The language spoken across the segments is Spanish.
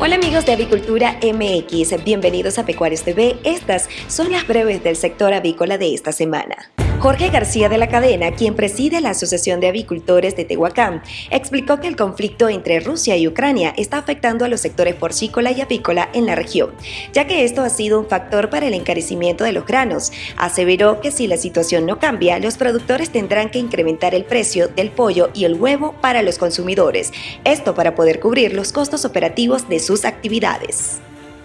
Amigos de Avicultura MX, bienvenidos a Pecuarios TV. Estas son las breves del sector avícola de esta semana. Jorge García de la Cadena, quien preside la Asociación de Avicultores de Tehuacán, explicó que el conflicto entre Rusia y Ucrania está afectando a los sectores porcícola y avícola en la región, ya que esto ha sido un factor para el encarecimiento de los granos. Aseveró que si la situación no cambia, los productores tendrán que incrementar el precio del pollo y el huevo para los consumidores, esto para poder cubrir los costos operativos de sus actividades.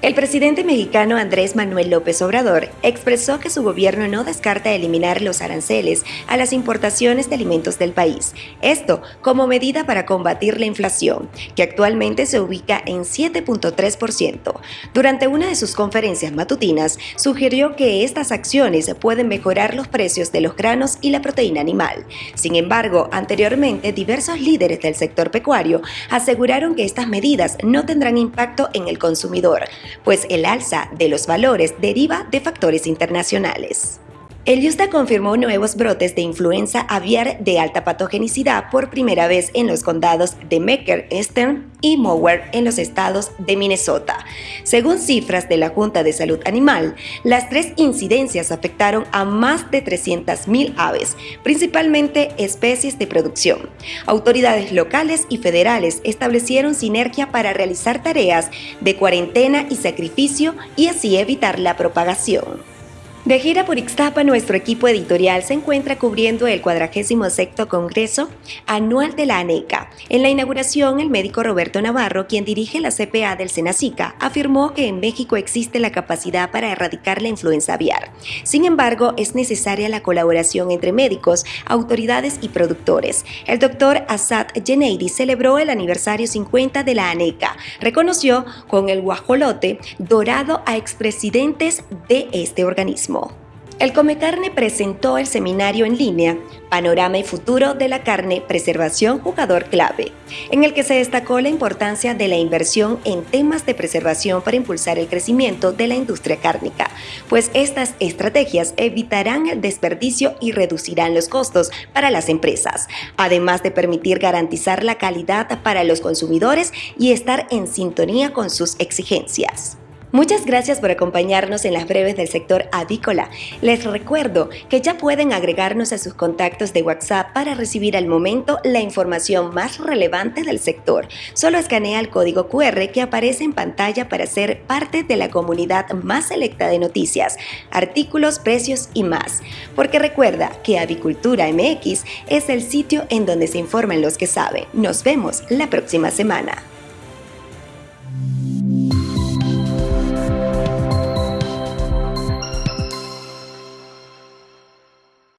El presidente mexicano Andrés Manuel López Obrador expresó que su gobierno no descarta eliminar los aranceles a las importaciones de alimentos del país, esto como medida para combatir la inflación, que actualmente se ubica en 7.3%. Durante una de sus conferencias matutinas, sugirió que estas acciones pueden mejorar los precios de los granos y la proteína animal. Sin embargo, anteriormente diversos líderes del sector pecuario aseguraron que estas medidas no tendrán impacto en el consumidor, pues el alza de los valores deriva de factores internacionales. El USDA confirmó nuevos brotes de influenza aviar de alta patogenicidad por primera vez en los condados de Mecker, Eastern y Mower en los estados de Minnesota. Según cifras de la Junta de Salud Animal, las tres incidencias afectaron a más de 300.000 aves, principalmente especies de producción. Autoridades locales y federales establecieron sinergia para realizar tareas de cuarentena y sacrificio y así evitar la propagación. De gira por Ixtapa, nuestro equipo editorial se encuentra cubriendo el 46 Congreso Anual de la ANECA. En la inauguración, el médico Roberto Navarro, quien dirige la CPA del Senacica, afirmó que en México existe la capacidad para erradicar la influenza aviar. Sin embargo, es necesaria la colaboración entre médicos, autoridades y productores. El doctor Asad Geneidi celebró el aniversario 50 de la ANECA. Reconoció con el guajolote dorado a expresidentes de este organismo. El Come Carne presentó el seminario en línea Panorama y Futuro de la Carne, Preservación Jugador Clave, en el que se destacó la importancia de la inversión en temas de preservación para impulsar el crecimiento de la industria cárnica, pues estas estrategias evitarán el desperdicio y reducirán los costos para las empresas, además de permitir garantizar la calidad para los consumidores y estar en sintonía con sus exigencias. Muchas gracias por acompañarnos en las breves del sector avícola. Les recuerdo que ya pueden agregarnos a sus contactos de WhatsApp para recibir al momento la información más relevante del sector. Solo escanea el código QR que aparece en pantalla para ser parte de la comunidad más selecta de noticias, artículos, precios y más. Porque recuerda que Avicultura MX es el sitio en donde se informan los que saben. Nos vemos la próxima semana.